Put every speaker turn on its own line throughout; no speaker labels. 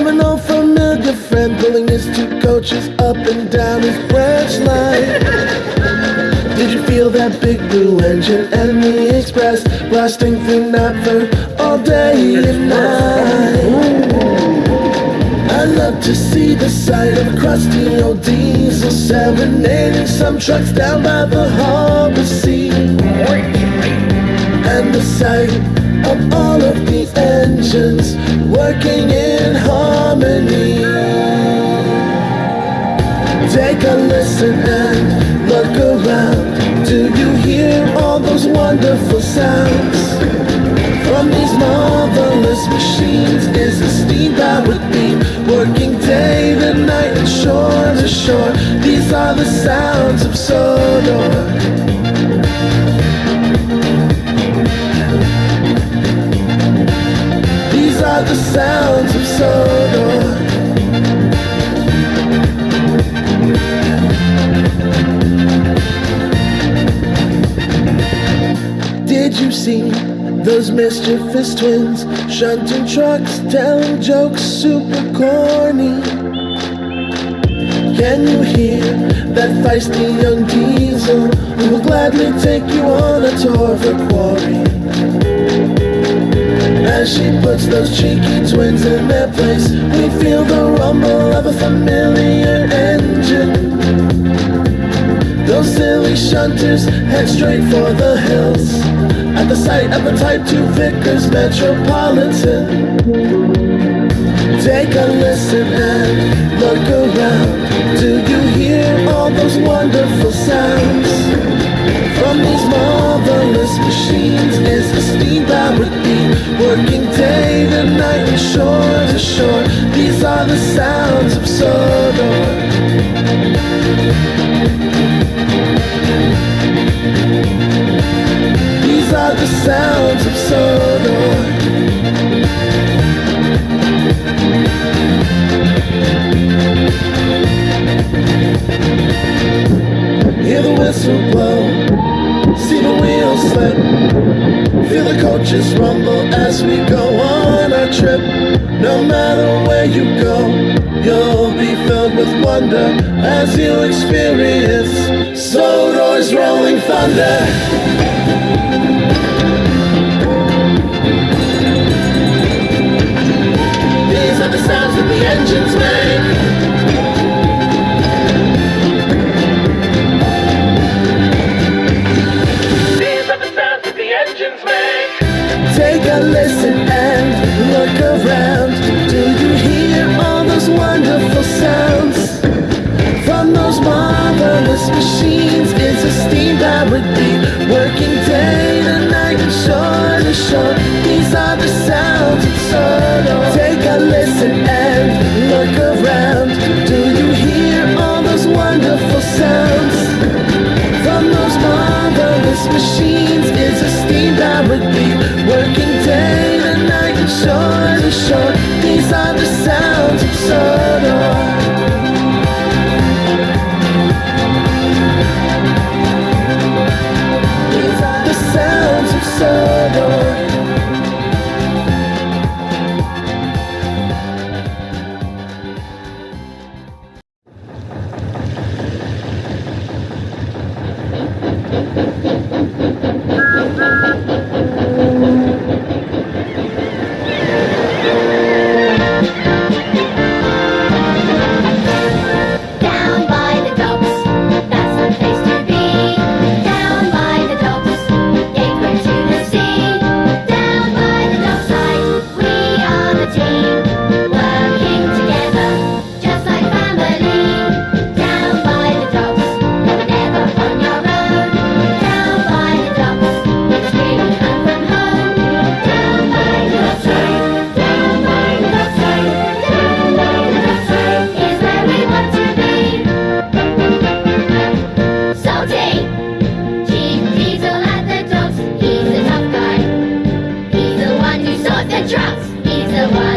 whistle of
an old familiar friend pulling his two coaches up and down his branch line? Did you feel that big blue engine and the express blasting through Knapford all day and night? I love to see the sight of crusty old diesel serenading some trucks down by the harbor sea and the sight of all of these engines working in harmony. Take a listen and look around. Do you hear all those wonderful sounds? From these marvelous machines is a steam-powered beam working day and night and shore to shore. These are the sounds of Sodor. The sounds of Sodor. Did you see those mischievous twins shunting trucks, telling jokes super corny? Can you hear that feisty young diesel who will gladly take you on a tour of the quarry? As she puts those cheeky twins in their place, we feel the rumble of a familiar engine. Those silly shunters head straight for the hills at the sight of a Type 2 Vickers Metropolitan. Take a listen and look around. Do you hear all those wonderful sounds? From these marvelous machines is the steam-powered beam working day the night is shore to shore These are the sounds of Sodor These are the sounds of Sodor Hear the whistle blow. See the wheels slip. Feel the coaches rumble as we go on our trip. No matter where you go, you'll be filled with wonder as you experience Sodor's rolling thunder. Marvelous
你的爱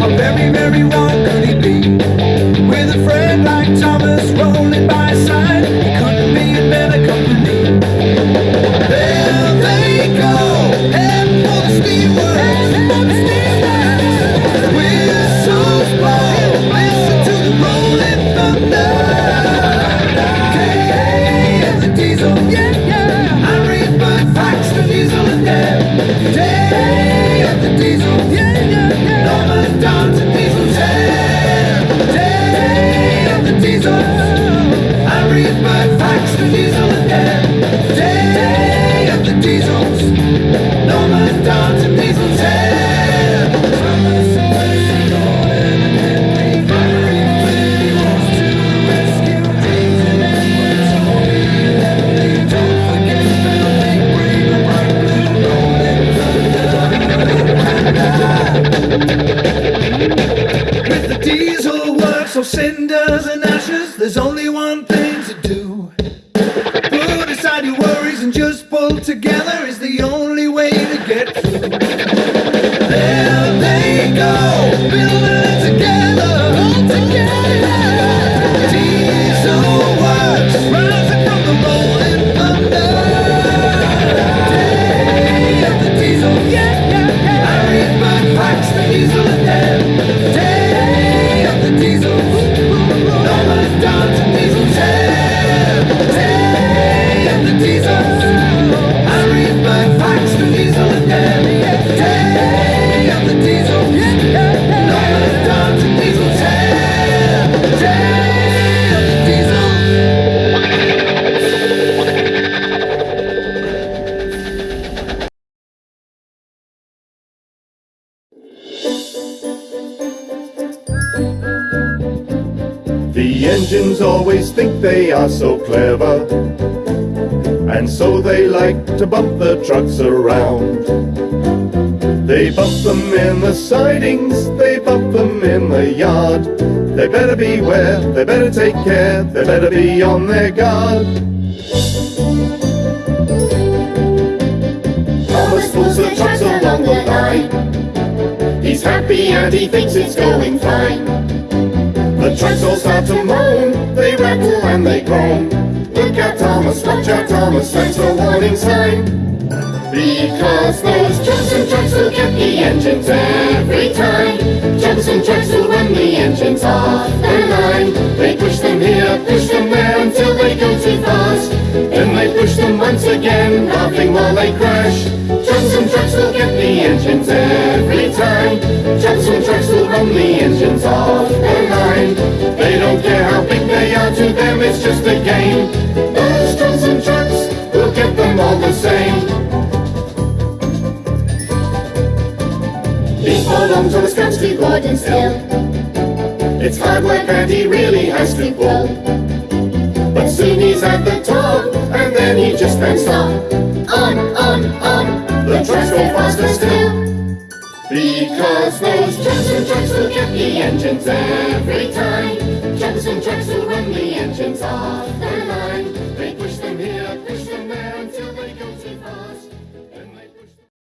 How very, very wrong they
are so clever, and so they like to bump the trucks around. They bump them in the sidings, they bump them in the yard. They better beware, they better take care, they better be on their guard. Thomas pulls the trucks along the line. He's happy and he thinks it's going fine. The trucks all start to moan, they rattle and they groan. Look out Thomas, watch out Thomas, that's a warning sign. Because those trucks and trucks will get the engines every time. Troublesome trucks will run the engines off their line. They push them here, push them there until they go too fast. Then they push them once again, laughing while they crash. Troublesome trucks will get the engines every time. Troublesome trucks will run the engines off They don't care how big they are, to them it's just a game. Those Troublesome trucks will get them all the same.
Before long, Thomas comes to Gordon's Hill.
It's hard work and he really has to pull. But soon he's at the top, and then he just can't stop.
On, on, on.
The trucks go faster still. Because those
Troublesome trucks will get the engines every time. Johnson trucks will run the engines off their line.